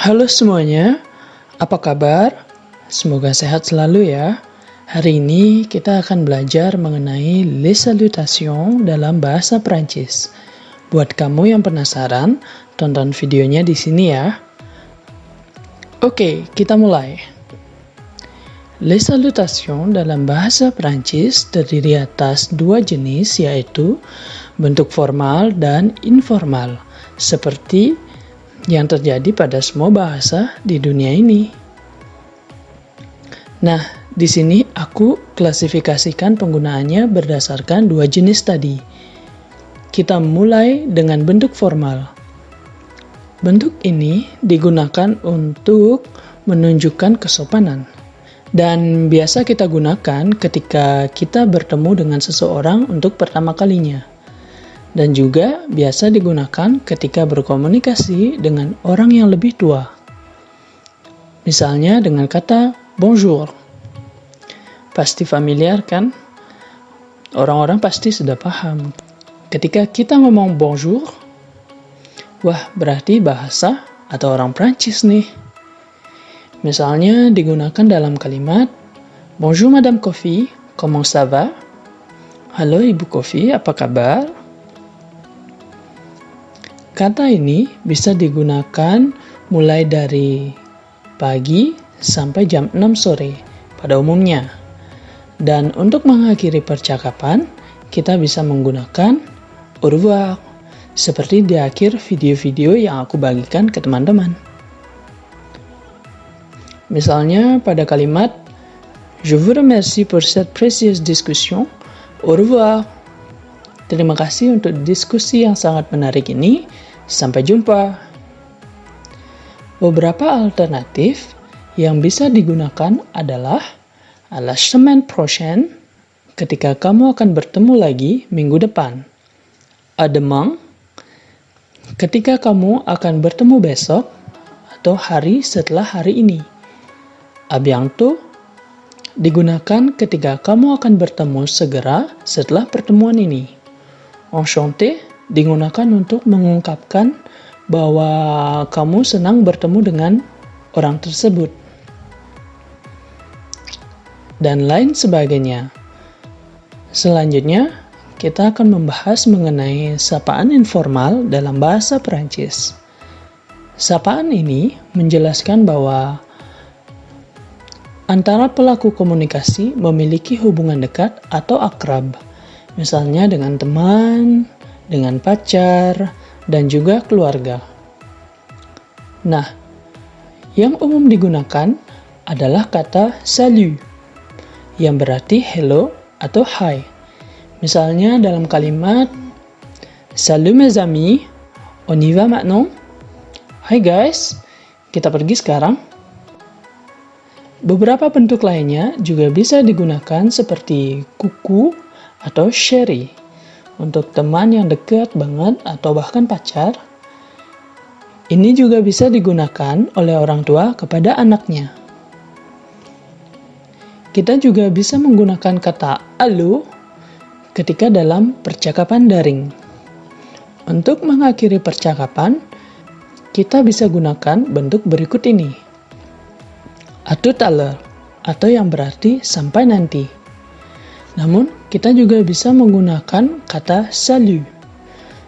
Halo semuanya, apa kabar? Semoga sehat selalu ya. Hari ini kita akan belajar mengenai les salutations dalam bahasa Prancis. Buat kamu yang penasaran, tonton videonya di sini ya. Oke, kita mulai. Les salutations dalam bahasa Prancis terdiri atas dua jenis yaitu bentuk formal dan informal, seperti yang terjadi pada semua bahasa di dunia ini. Nah, di sini aku klasifikasikan penggunaannya berdasarkan dua jenis tadi. Kita mulai dengan bentuk formal. Bentuk ini digunakan untuk menunjukkan kesopanan. Dan biasa kita gunakan ketika kita bertemu dengan seseorang untuk pertama kalinya. Dan juga biasa digunakan ketika berkomunikasi dengan orang yang lebih tua. Misalnya dengan kata bonjour Pasti familiar kan? Orang-orang pasti sudah paham. Ketika kita ngomong bonjour, wah berarti bahasa atau orang Prancis nih. Misalnya digunakan dalam kalimat Bonjour Madame Coffee, comment ça va? Halo Ibu Coffee, apa kabar? Kata ini bisa digunakan mulai dari pagi sampai jam 6 sore pada umumnya. Dan untuk mengakhiri percakapan, kita bisa menggunakan au seperti di akhir video-video yang aku bagikan ke teman-teman. Misalnya pada kalimat Je vous remercie pour cette précieuse discussion. Au revoir. Terima kasih untuk diskusi yang sangat menarik ini. Sampai jumpa. Beberapa alternatif yang bisa digunakan adalah à la semaine prochaine ketika kamu akan bertemu lagi minggu depan. À demain ketika kamu akan bertemu besok atau hari setelah hari ini. Bientôt digunakan ketika kamu akan bertemu segera setelah pertemuan ini. Enchanté digunakan untuk mengungkapkan bahwa kamu senang bertemu dengan orang tersebut dan lain sebagainya. Selanjutnya, kita akan membahas mengenai sapaan informal dalam bahasa Perancis. Sapaan ini menjelaskan bahwa antara pelaku komunikasi memiliki hubungan dekat atau akrab, misalnya dengan teman, dengan pacar, dan juga keluarga. Nah, yang umum digunakan adalah kata salut yang berarti hello atau hi. Misalnya dalam kalimat Salut mes amis, on y va maintenant? Hai guys, kita pergi sekarang. Beberapa bentuk lainnya juga bisa digunakan seperti kuku atau sherry untuk teman yang dekat banget atau bahkan pacar. Ini juga bisa digunakan oleh orang tua kepada anaknya. Kita juga bisa menggunakan kata alu ketika dalam percakapan daring. Untuk mengakhiri percakapan, kita bisa gunakan bentuk berikut ini. Atau taler, atau yang berarti sampai nanti. Namun, kita juga bisa menggunakan kata salut.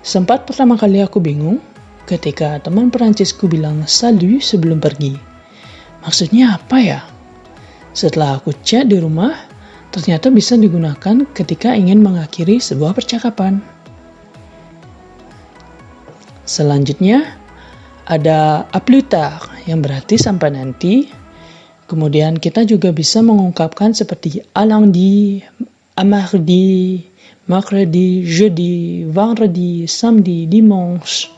Sempat pertama kali aku bingung ketika teman Perancisku bilang salut sebelum pergi. Maksudnya apa ya? Setelah aku chat di rumah, ternyata bisa digunakan ketika ingin mengakhiri sebuah percakapan. Selanjutnya, ada aplutar yang berarti sampai nanti. Kemudian kita juga bisa mengungkapkan seperti alangdi, amardi, mercredi, jeudi, vendredi, samedi, dimanche.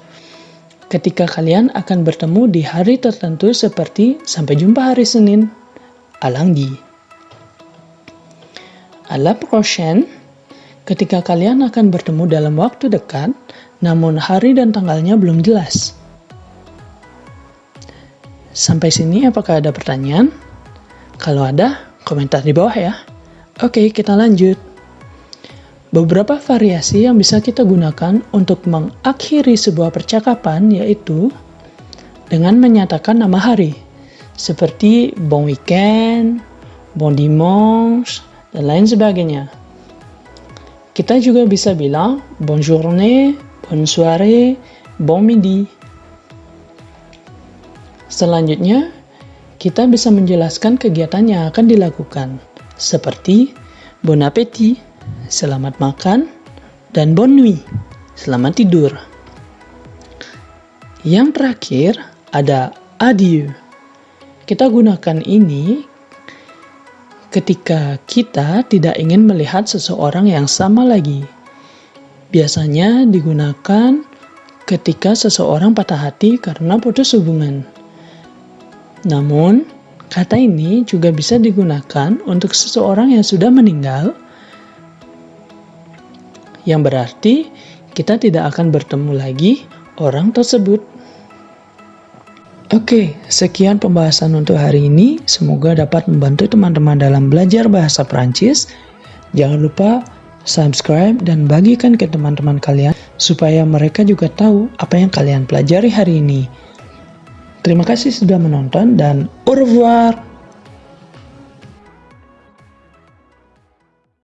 Ketika kalian akan bertemu di hari tertentu seperti sampai jumpa hari Senin à lundi. À la prochaine, ketika kalian akan bertemu dalam waktu dekat, namun hari dan tanggalnya belum jelas. Sampai sini apakah ada pertanyaan? Kalau ada, komentar di bawah ya. Oke, kita lanjut. Beberapa variasi yang bisa kita gunakan untuk mengakhiri sebuah percakapan yaitu dengan menyatakan nama hari, seperti bon weekend, bon dimanche, dan lain sebagainya. Kita juga bisa bilang bon journée, bon soirée, bon midi. Selanjutnya, kita bisa menjelaskan kegiatan yang akan dilakukan, seperti bon appétit, selamat makan, dan bon nuit, selamat tidur. Yang terakhir, ada adieu. Kita gunakan ini ketika kita tidak ingin melihat seseorang yang sama lagi. Biasanya digunakan ketika seseorang patah hati karena putus hubungan. Namun, kata ini juga bisa digunakan untuk seseorang yang sudah meninggal, yang berarti kita tidak akan bertemu lagi orang tersebut. Oke, sekian pembahasan untuk hari ini. Semoga dapat membantu teman-teman dalam belajar bahasa Prancis. Jangan lupa subscribe dan bagikan ke teman-teman kalian supaya mereka juga tahu apa yang kalian pelajari hari ini. Terima kasih sudah menonton dan au revoir.